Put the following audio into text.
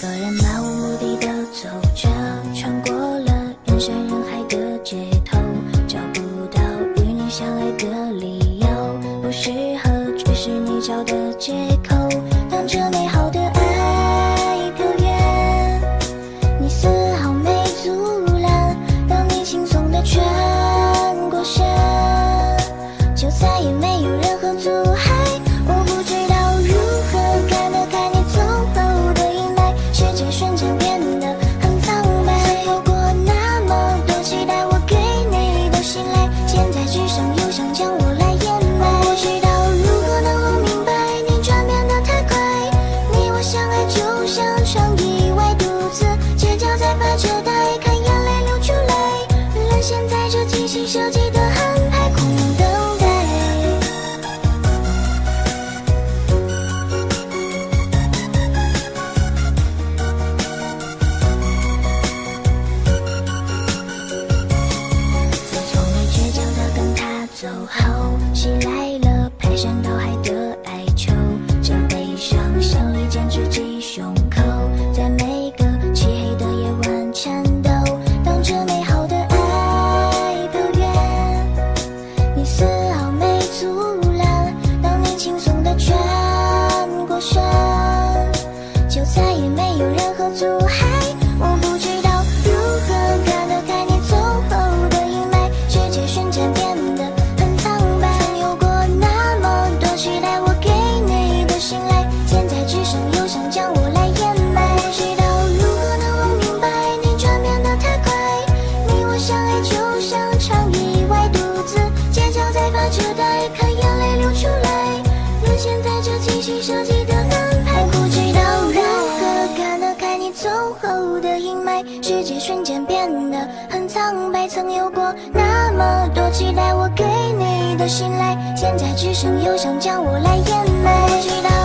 一个人漫无目的的走着穿过了人山人海的街头找不到与你相爱的理由不适合只是你找的借口。起来了排山倒海的瞬间变得很苍白曾有过那么多期待我给你的信赖现在只剩忧伤将我来掩埋我知道